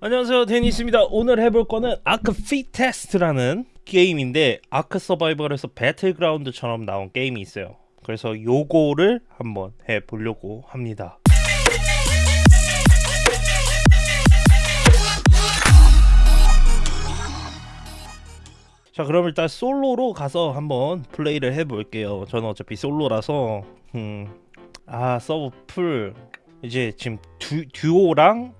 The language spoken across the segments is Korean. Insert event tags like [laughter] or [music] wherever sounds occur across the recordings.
안녕하세요. 데니스입니다. 오늘 해볼 거는 아크 Fittest라는 게임인데 아크 서바이벌에서 배틀그라운드처럼 나온 게임이 있어요. 그래서 요거를 한번 해보려고 합니다. 자 그럼 일단 솔로로 가서 한번 플레이를 해볼게요. 저는 어차피 솔로라서. 음, 아 서버 full. 이제 지금 듀, 듀오랑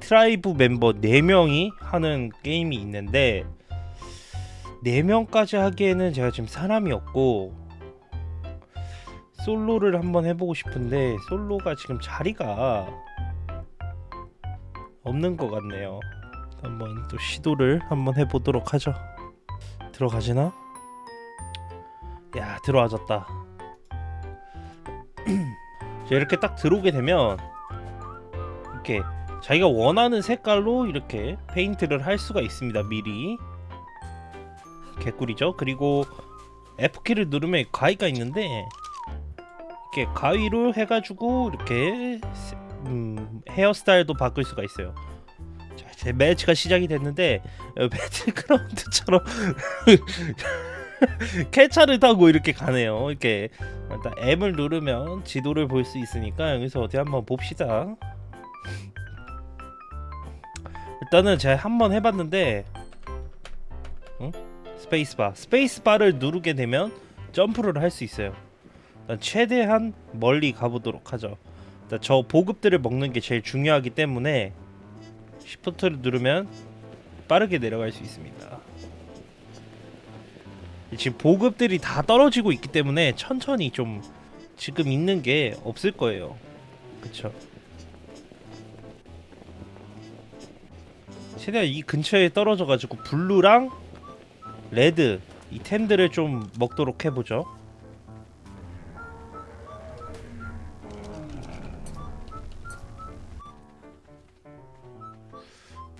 tribe 멤버 4명이 하는 게임이 있는데 4명까지 하기에는 제가 지금 사람이 없고 솔로를 한번 해보고 싶은데 솔로가 지금 자리가 없는 것 같네요. 한번 또 시도를 한번 해보도록 하죠. 들어가지나? 야 들어와졌다. [clears throat] 이렇게 딱 들어오게 되면 이렇게 자기가 원하는 색깔로 이렇게 페인트를 할 수가 있습니다 미리. 개꿀이죠? 그리고 F키를 누르면 가위가 있는데 이렇게 가위로 해가지고 이렇게 음, 헤어스타일도 바꿀 수가 있어요. 자, 제 매치가 시작이 됐는데 어, 배틀그라운드처럼 [laughs] 캐차를 타고 이렇게 가네요. 이렇게 일단 M을 누르면 지도를 볼 수 있으니까 여기서 어디 한번 봅시다 일단은 제가 한번 해봤는데 응? 스페이스바. 스페이스바를 누르게 되면 점프를 할 수 있어요. 일단 최대한 멀리 가보도록 하죠. 일단 저 보급들을 먹는 게 제일 중요하기 때문에 시프트를 누르면 빠르게 내려갈 수 있습니다. 지금 보급들이 다 떨어지고 있기 때문에 천천히 좀 지금 있는 게 없을 거예요. 그쵸 최대한 이 근처에 떨어져가지고 blue랑 red 이 템들을 좀 먹도록 해보죠.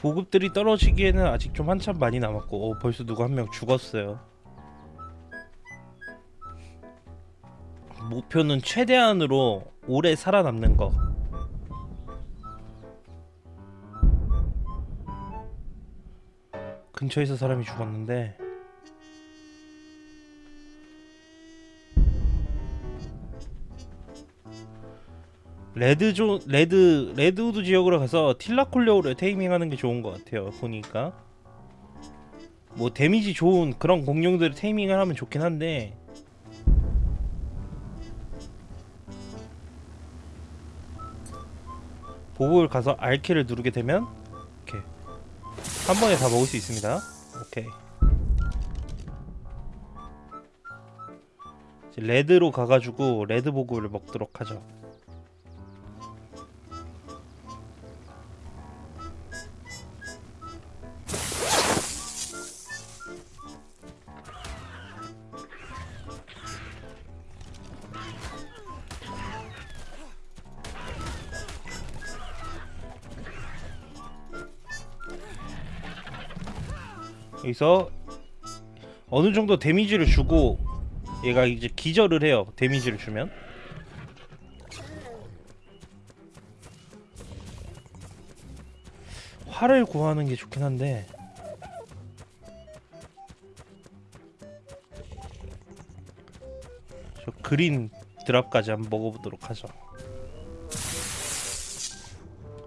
보급들이 떨어지기에는 아직 좀 한참 많이 남았고 어, 벌써 누구 한 명 죽었어요. 목표는 최대한으로 오래 살아남는 거 근처에서 사람이 죽었는데 red zone red redwood 지역으로 가서 Thylacoleo를 taming하는 게 좋은 것 같아요 보니까. 뭐 damage 좋은 그런 공룡들을 taming을 하면 좋긴 한데. 보급을 가서 R키를 누르게 되면 이렇게 한 번에 다 먹을 수 있습니다. 오케이. 레드로 가가지고 레드 보급을 먹도록 하죠 여기서 어느 정도 데미지를 주고 얘가 이제 기절을 해요. 데미지를 주면. 활을 구하는 게 좋긴 한데 저 그린 드랍까지 한번 먹어보도록 하죠.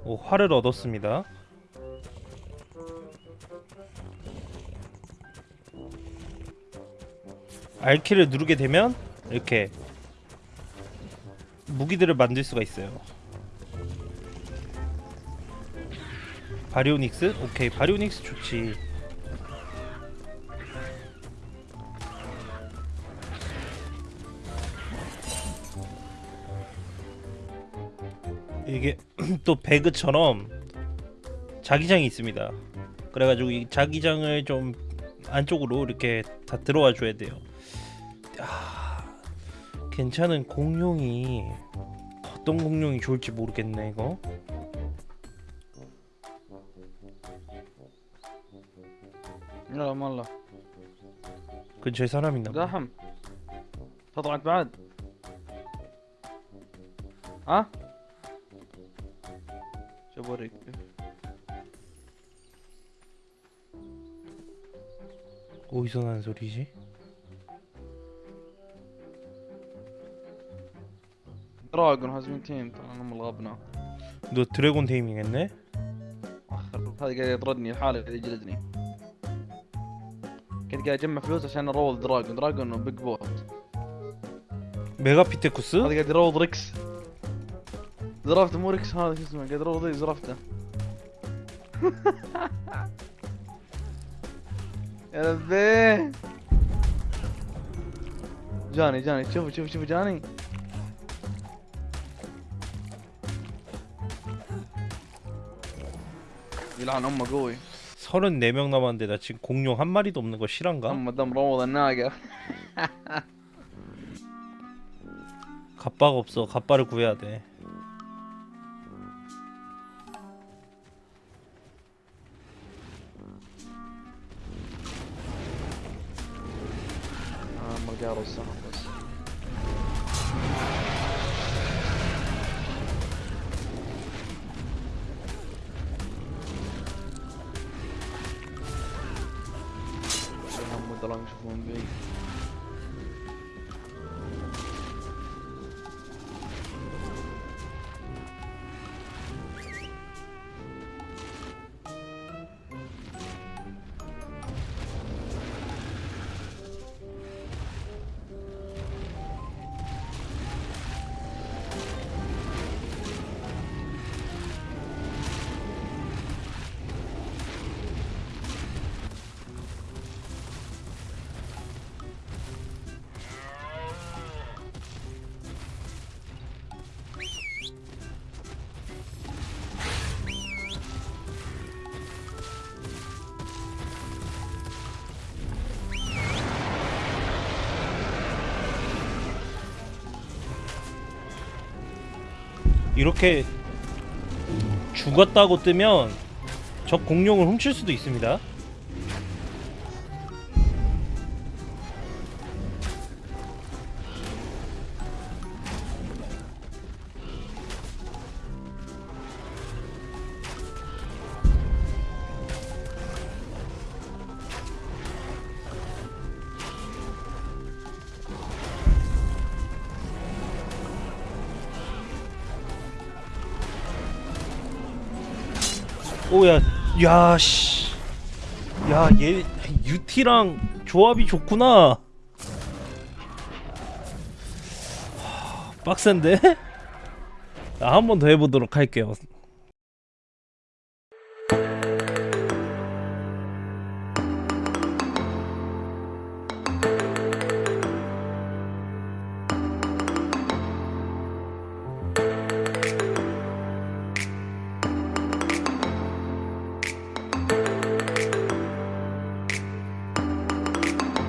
오 활을 얻었습니다. R키를 누르게 되면 이렇게 무기들을 만들 수가 있어요. 바리오닉스? 오케이 바리오닉스 좋지. 이게 [clears throat] 또 배그처럼 자기장이 있습니다. 그래가지고 이 자기장을 좀 안쪽으로 이렇게 다 들어와 줘야 돼요 아, 괜찮은 공룡이 어떤 공룡이 좋을지 모르겠네 이거. لا والله 근처에 사람 있나 봐 زحم. تطلعت بعد. ها؟ شوف اوريك 어디서 나는 소리지? دراجون هاز تيم ترى هم الغبنا دو تريجون يعني آخر هذا قاعد يطردني لحاله قاعد يجلدني كنت قاعد أجمع فلوس عشان اروض دراجون. دراجون بيج بوت بيغابي تيكوس هذا قاعد يروض ريكس. زرافته مو ريكس هذا شو اسمه؟ قاعد يروض زرافته. [laughs] يا ربي جاني جاني. شوف شوف شوف جاني. يلعن امه قوي 34명 남았는데 나 지금 공룡 한 마리도 없는 거 실한가? امه دم روض الناقه 갑바가 없어 갑바를 구해야 돼 امه قاروا السهم the longest one. 이렇게 죽었다고 뜨면 적 공룡을 훔칠 수도 있습니다 오야 야씨. 야 얘 유티랑 조합이 좋구나. 하, 빡센데? [laughs] 한 번 더 해보도록 할게요